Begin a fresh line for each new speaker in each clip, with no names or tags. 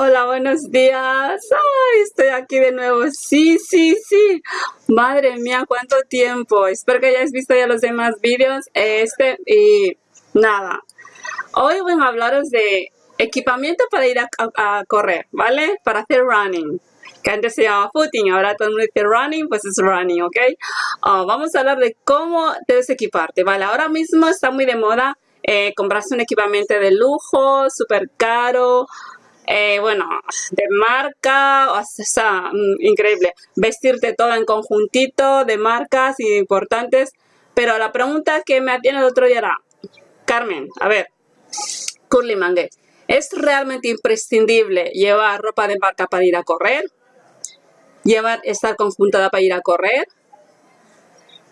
Hola, buenos días. Ay, estoy aquí de nuevo. Sí, sí, sí. Madre mía, cuánto tiempo. Espero que hayáis visto ya los demás vídeos. Este y nada. Hoy voy a hablaros de equipamiento para ir a, correr, ¿vale? Para hacer running. Que antes se llamaba footing, ahora todo el mundo dice running, pues es running, ¿ok? Oh, vamos a hablar de cómo debes equiparte, ¿vale? Ahora mismo está muy de moda eh, comprarse un equipamiento de lujo, súper caro, eh, bueno, de marca, o sea, mm, increíble. Vestirte todo en conjuntito de marcas importantes. Pero la pregunta que me atiende el otro día era, Carmen, a ver, Curly Mangue, ¿es realmente imprescindible llevar ropa de marca para ir a correr? ¿Llevar, estar conjuntada para ir a correr?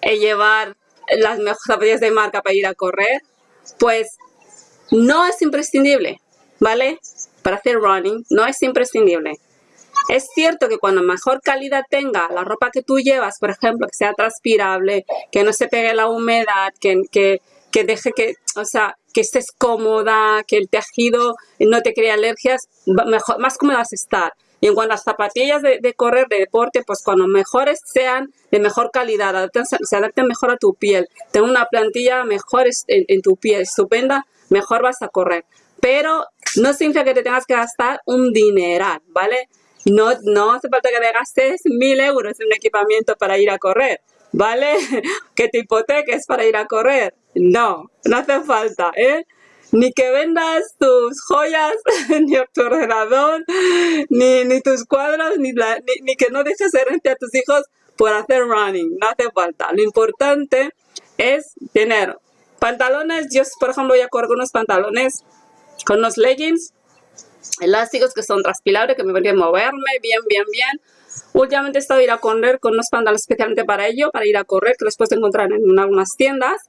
¿Y ¿Llevar las mejores zapatillas de marca para ir a correr? Pues no es imprescindible, ¿vale? Para hacer running no es imprescindible. Es cierto que cuando mejor calidad tenga la ropa que tú llevas, por ejemplo, que sea transpirable, que no se pegue la humedad, que, que, deje que, o sea, que estés cómoda, que el tejido no te crea alergias, mejor, más cómoda vas estar. Y en cuanto a las zapatillas de, correr, de deporte, pues cuando mejores sean de mejor calidad, se adapten mejor a tu piel, tenga una plantilla mejor en, en tu piel, estupenda, mejor vas a correr. Pero no significa que te tengas que gastar un dineral, ¿vale? No, no hace falta que te gastes mil euros en un equipamiento para ir a correr, ¿vale? Que te hipoteques para ir a correr. No, no hace falta, ¿eh? Ni que vendas tus joyas, ni tu ordenador, ni, ni tus cuadros, ni, ni, que no dejes rente a tus hijos por hacer running. No hace falta. Lo importante es tener pantalones. Yo, por ejemplo, voy a correr unos pantalones con unos leggings elásticos que son transpirables, que me permiten moverme bien, bien, bien. Últimamente he estado ir a correr con unos pantalones especialmente para ello, para ir a correr, que los puedes encontrar en algunas tiendas.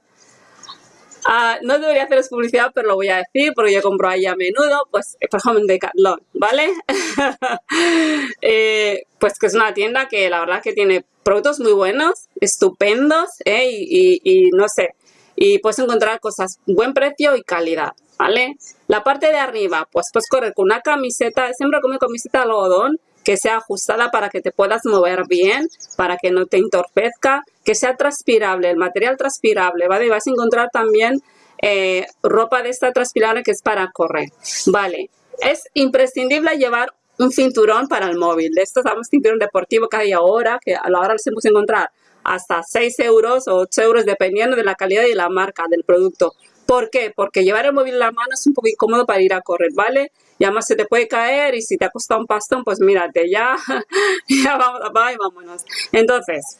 Ah, no debería hacerles publicidad, pero lo voy a decir porque yo compro ahí a menudo, pues por ejemplo en Decathlon, ¿vale? Eh, pues que es una tienda que la verdad que tiene productos muy buenos, estupendos, ¿eh? y, y no sé, y puedes encontrar cosas buen precio y calidad. ¿Vale? La parte de arriba, pues puedes correr con una camiseta, siempre con una camiseta de algodón que sea ajustada para que te puedas mover bien, para que no te entorpezca, que sea transpirable, el material transpirable, ¿vale? Y vas a encontrar también eh, ropa de esta transpirable que es para correr, ¿vale? Es imprescindible llevar un cinturón para el móvil. De estos damos cinturón deportivo que hay ahora, que a la hora se puede encontrar hasta 6 euros o 8 euros dependiendo de la calidad y la marca del producto. ¿Por qué? Porque llevar el móvil en la mano es un poco incómodo para ir a correr, ¿vale? Y además se te puede caer y si te ha costado un pastón, pues mírate, ya, ya vamos, y vámonos. Entonces,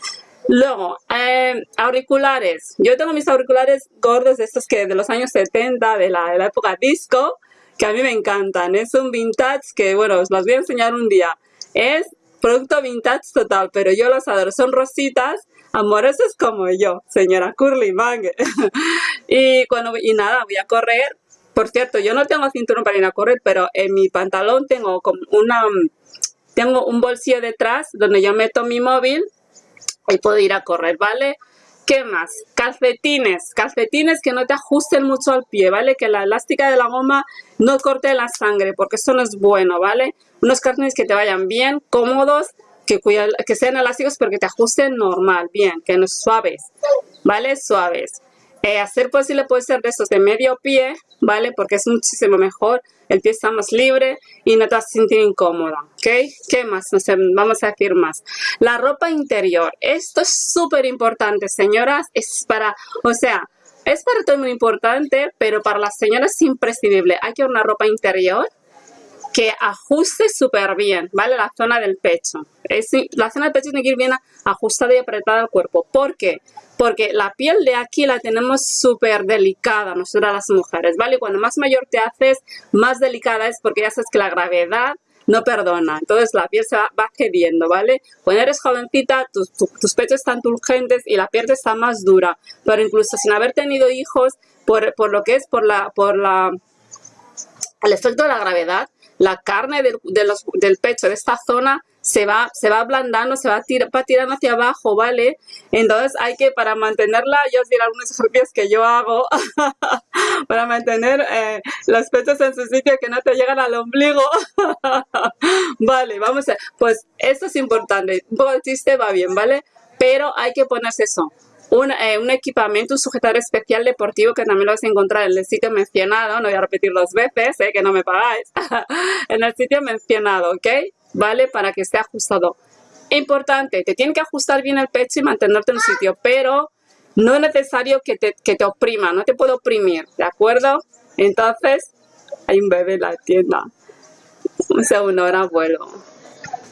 luego, eh, auriculares. Yo tengo mis auriculares gordos estos que de los años 70, de la, de la época disco, que a mí me encantan. Es un vintage que, bueno, os los voy a enseñar un día. Es producto vintage total, pero yo los adoro. Son rositas amorosos como yo, señora Curly Mang. y, cuando, y nada, voy a correr. Por cierto, yo no tengo cinturón para ir a correr, pero en mi pantalón tengo como una, tengo un bolsillo detrás donde yo meto mi móvil y puedo ir a correr, ¿vale? ¿Qué más? Calcetines. Calcetines que no te ajusten mucho al pie, ¿vale? Que la elástica de la goma no corte la sangre, porque eso no es bueno, ¿vale? Unos calcetines que te vayan bien, cómodos, que, que sean elásticos pero que te ajusten normal, bien, que no suaves, ¿vale? Suaves. Eh, hacer posible puede ser de estos de medio pie, ¿vale? Porque es muchísimo mejor, el pie está más libre y no te vas a sentir incómoda, ¿ok? ¿Qué más? No sé, vamos a decir más. La ropa interior, esto es súper importante, señoras, es para, o sea, es para todo muy importante, pero para las señoras es imprescindible. Hay que una ropa interior que ajuste súper bien, ¿vale? La zona del pecho. Es, la zona del pecho tiene que ir bien ajustada y apretada al cuerpo. ¿Por qué? Porque la piel de aquí la tenemos súper delicada nosotras las mujeres, ¿vale? Cuando más mayor te haces, más delicada es porque ya sabes que la gravedad no perdona. Entonces la piel se va, cediendo, ¿vale? Cuando eres jovencita, tus, tus pechos están turgentes y la piel está más dura. Pero incluso sin haber tenido hijos, por, por lo que es por la, por la, el efecto de la gravedad, la carne del, del pecho, de esta zona, se va, se va ablandando, se va, va tirando hacia abajo, ¿vale? Entonces hay que, para mantenerla, yo os diré algunos ejercicios que yo hago para mantener eh, los pechos en su sitio que no te llegan al ombligo. vale, vamos a, pues esto es importante, un poco de chiste va bien, ¿vale? Pero hay que ponerse eso, un, eh, un, equipamiento, un sujetador especial deportivo que también lo vas a encontrar en el sitio mencionado, no voy a repetir dos veces, eh, que no me pagáis, en el sitio mencionado, ¿ok? ¿Vale? Para que esté ajustado. Importante, te tiene que ajustar bien el pecho y mantenerte en un sitio, pero no es necesario que te, que te oprima, no te puedo oprimir, ¿de acuerdo? Entonces, hay un bebé en la tienda. Un segundo, ahora vuelvo.